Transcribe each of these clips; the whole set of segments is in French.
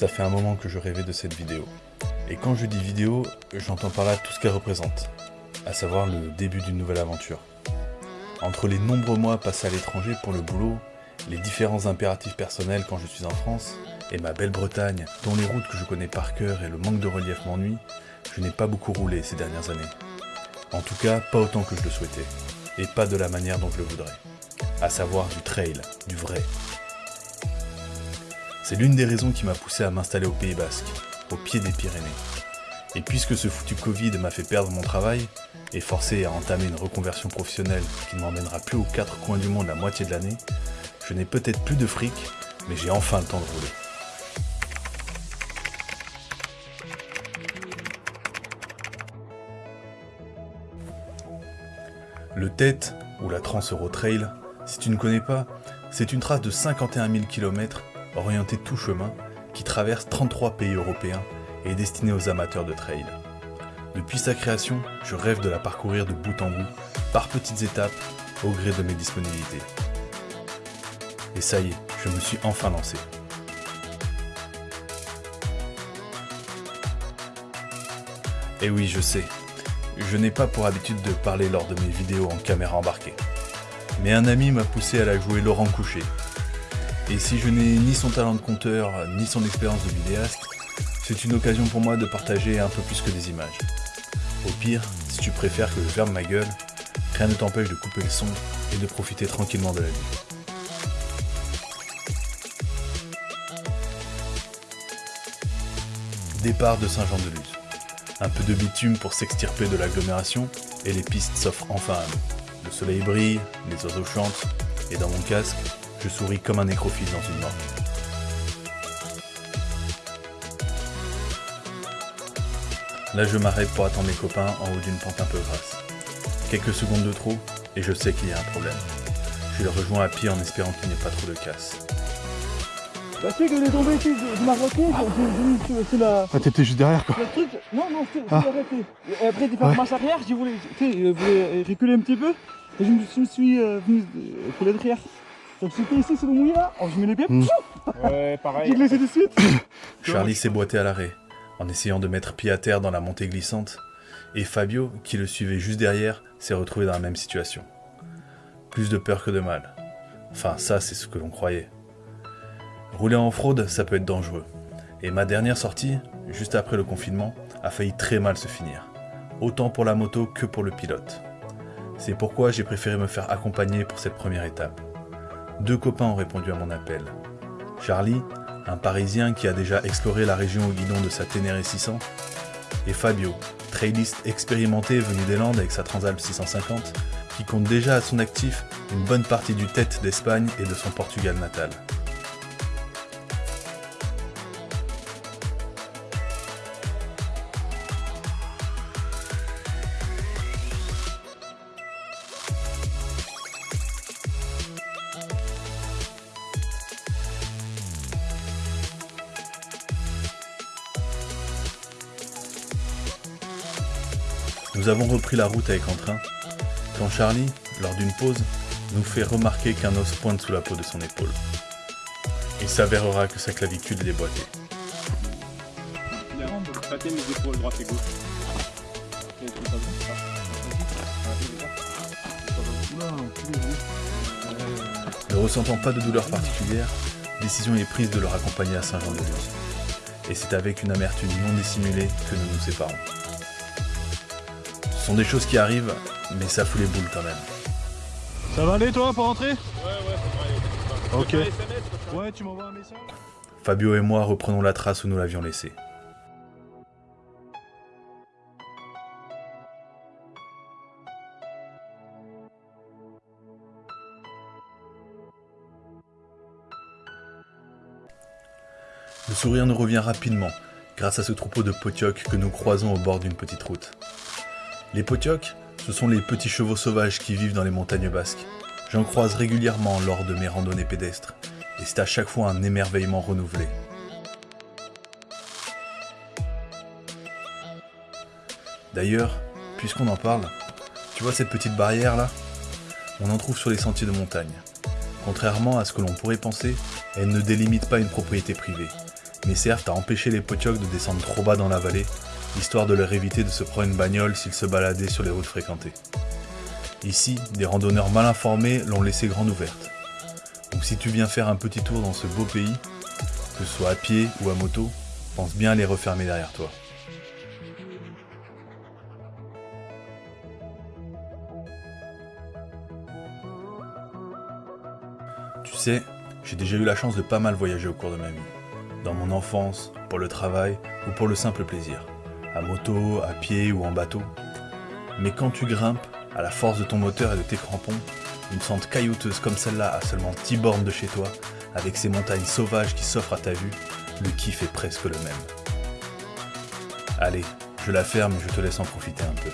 Ça fait un moment que je rêvais de cette vidéo. Et quand je dis vidéo, j'entends par là tout ce qu'elle représente, à savoir le début d'une nouvelle aventure. Entre les nombreux mois passés à l'étranger pour le boulot, les différents impératifs personnels quand je suis en France, et ma belle Bretagne, dont les routes que je connais par cœur et le manque de relief m'ennuient, je n'ai pas beaucoup roulé ces dernières années. En tout cas, pas autant que je le souhaitais, et pas de la manière dont je le voudrais. À savoir du trail, du vrai. C'est l'une des raisons qui m'a poussé à m'installer au Pays Basque, au pied des Pyrénées. Et puisque ce foutu Covid m'a fait perdre mon travail, et forcé à entamer une reconversion professionnelle qui ne m'emmènera plus aux quatre coins du monde la moitié de l'année, je n'ai peut-être plus de fric, mais j'ai enfin le temps de rouler. Le TET, ou la Trans Euro Trail, si tu ne connais pas, c'est une trace de 51 000 km orientée tout chemin qui traverse 33 pays européens et est destinée aux amateurs de trail. Depuis sa création, je rêve de la parcourir de bout en bout, par petites étapes, au gré de mes disponibilités. Et ça y est, je me suis enfin lancé. Et oui, je sais, je n'ai pas pour habitude de parler lors de mes vidéos en caméra embarquée. Mais un ami m'a poussé à la jouer Laurent Coucher. Et si je n'ai ni son talent de conteur, ni son expérience de vidéaste, c'est une occasion pour moi de partager un peu plus que des images. Au pire, si tu préfères que je ferme ma gueule, rien ne t'empêche de couper le son et de profiter tranquillement de la vie. Départ de Saint-Jean-de-Luz. Un peu de bitume pour s'extirper de l'agglomération et les pistes s'offrent enfin à nous. Le soleil brille, les oiseaux chantent, et dans mon casque, je souris comme un nécrophile dans une morgue. Là, je m'arrête pour attendre mes copains en haut d'une pente un peu grasse. Quelques secondes de trop, et je sais qu'il y a un problème. Je les rejoins à pied en espérant qu'il n'y ait pas trop de casse. Bah, tu sais que j'ai tombé ici, je vu c'est la. Ah, t'étais juste derrière quoi. Le truc, non, non, c'est Ah. arrêté. Et après, j'ai fait Ouais. marche arrière, j'ai voulu, tu sais, euh, voulu reculer un petit peu. Et je me, suis euh, venu euh, pour derrière. Donc, c'était ici, c'est le mouillé là. Oh, je mets les pieds, Hmm. Ouais, pareil. j'ai glissé de suite. Charlie s'est boité à l'arrêt, en essayant de mettre pied à terre dans la montée glissante, et Fabio, qui le suivait juste derrière, s'est retrouvé dans la même situation. Plus de peur que de mal. Enfin, ça, c'est ce que l'on croyait. Rouler en fraude, ça peut être dangereux. Et ma dernière sortie, juste après le confinement, a failli très mal se finir. Autant pour la moto que pour le pilote. C'est pourquoi j'ai préféré me faire accompagner pour cette première étape. Deux copains ont répondu à mon appel. Charlie, un Parisien qui a déjà exploré la région au guidon de sa Ténéré 600, et Fabio, trailiste expérimenté venu des Landes avec sa Transalp 650, qui compte déjà à son actif une bonne partie du tête d'Espagne et de son Portugal natal. Nous avons repris la route avec entrain, quand Charlie, lors d'une pause, nous fait remarquer qu'un os pointe sous la peau de son épaule. Il s'avérera que sa clavicule est déboîtée. Ne ressentant pas de douleur particulière, décision est prise de le raccompagner à Saint-Jean-de-Luz. Et c'est avec une amertume non dissimulée que nous nous séparons. Ce sont des choses qui arrivent, mais ça fout les boules quand même. Ça va aller toi pour rentrer? Ouais, ouais, ça va aller. Ok. Ouais, tu m'envoies un message? Fabio et moi reprenons la trace où nous l'avions laissée. Le sourire nous revient rapidement grâce à ce troupeau de potiocs que nous croisons au bord d'une petite route. Les potiocs, ce sont les petits chevaux sauvages qui vivent dans les montagnes basques. J'en croise régulièrement lors de mes randonnées pédestres, et c'est à chaque fois un émerveillement renouvelé. D'ailleurs, puisqu'on en parle, tu vois cette petite barrière là On en trouve sur les sentiers de montagne. Contrairement à ce que l'on pourrait penser, elle ne délimite pas une propriété privée, mais servent à empêcher les potiocs de descendre trop bas dans la vallée, histoire de leur éviter de se prendre une bagnole s'ils se baladaient sur les routes fréquentées. Ici, des randonneurs mal informés l'ont laissée grande ouverte. Donc si tu viens faire un petit tour dans ce beau pays, que ce soit à pied ou à moto, pense bien à les refermer derrière toi. Tu sais, j'ai déjà eu la chance de pas mal voyager au cours de ma vie. Dans mon enfance, pour le travail ou pour le simple plaisir. À moto, à pied ou en bateau. Mais quand tu grimpes, à la force de ton moteur et de tes crampons, une sente caillouteuse comme celle-là à seulement 10 bornes de chez toi, avec ces montagnes sauvages qui s'offrent à ta vue, le kiff est presque le même. Allez, je la ferme je te laisse en profiter un peu.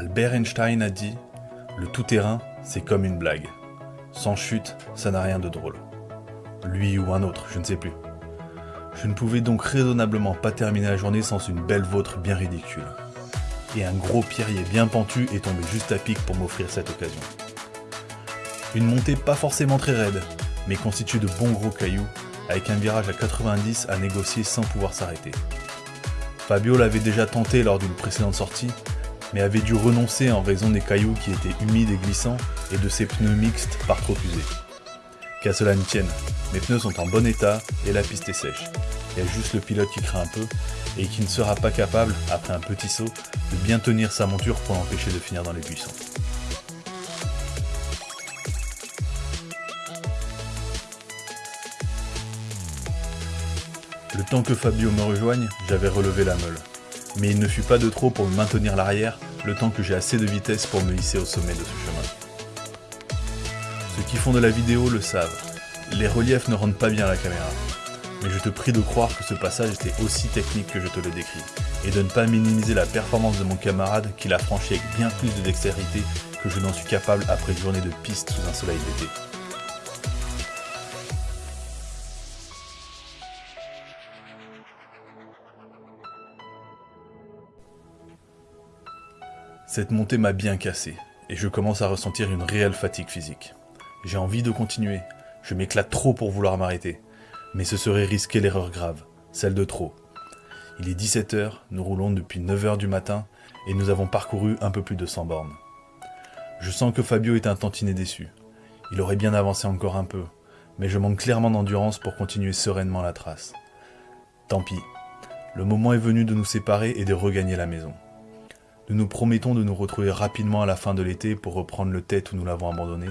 Albert Einstein a dit Le tout-terrain, c'est comme une blague. Sans chute, ça n'a rien de drôle. Lui ou un autre, je ne sais plus. Je ne pouvais donc raisonnablement pas terminer la journée sans une belle vôtre bien ridicule. Et un gros pierrier bien pentu est tombé juste à pic pour m'offrir cette occasion. Une montée pas forcément très raide, mais constituée de bons gros cailloux, avec un virage à 90 à négocier sans pouvoir s'arrêter. Fabio l'avait déjà tenté lors d'une précédente sortie, mais avait dû renoncer en raison des cailloux qui étaient humides et glissants et de ses pneus mixtes par trop usés. Qu'à cela ne tienne, mes pneus sont en bon état et la piste est sèche. Il y a juste le pilote qui craint un peu et qui ne sera pas capable, après un petit saut, de bien tenir sa monture pour l'empêcher de finir dans les buissons. Le temps que Fabio me rejoigne, j'avais relevé la meule mais il ne fut pas de trop pour me maintenir l'arrière, le temps que j'ai assez de vitesse pour me hisser au sommet de ce chemin. Ceux qui font de la vidéo le savent, les reliefs ne rendent pas bien la caméra. Mais je te prie de croire que ce passage était aussi technique que je te le décris, et de ne pas minimiser la performance de mon camarade qui l'a franchi avec bien plus de dextérité que je n'en suis capable après une journée de piste sous un soleil d'été. Cette montée m'a bien cassé, et je commence à ressentir une réelle fatigue physique. J'ai envie de continuer, je m'éclate trop pour vouloir m'arrêter, mais ce serait risquer l'erreur grave, celle de trop. Il est 17h, nous roulons depuis 9h du matin, et nous avons parcouru un peu plus de 100 bornes. Je sens que Fabio est un tantinet déçu. Il aurait bien avancé encore un peu, mais je manque clairement d'endurance pour continuer sereinement la trace. Tant pis, le moment est venu de nous séparer et de regagner la maison. Nous nous promettons de nous retrouver rapidement à la fin de l'été pour reprendre le tête où nous l'avons abandonné,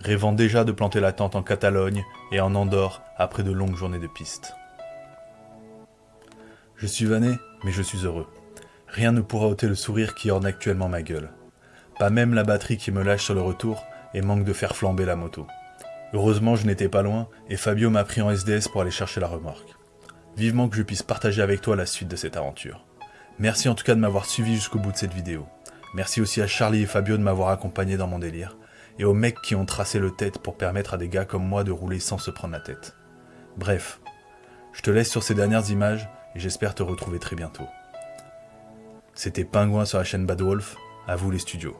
rêvant déjà de planter la tente en Catalogne et en Andorre après de longues journées de piste. Je suis vanné, mais je suis heureux. Rien ne pourra ôter le sourire qui orne actuellement ma gueule. Pas même la batterie qui me lâche sur le retour et manque de faire flamber la moto. Heureusement, je n'étais pas loin et Fabio m'a pris en SDS pour aller chercher la remorque. Vivement que je puisse partager avec toi la suite de cette aventure. Merci en tout cas de m'avoir suivi jusqu'au bout de cette vidéo. Merci aussi à Charlie et Fabio de m'avoir accompagné dans mon délire. Et aux mecs qui ont tracé le tête pour permettre à des gars comme moi de rouler sans se prendre la tête. Bref, je te laisse sur ces dernières images et j'espère te retrouver très bientôt. C'était Pingouin sur la chaîne Bad Wolf, à vous les studios.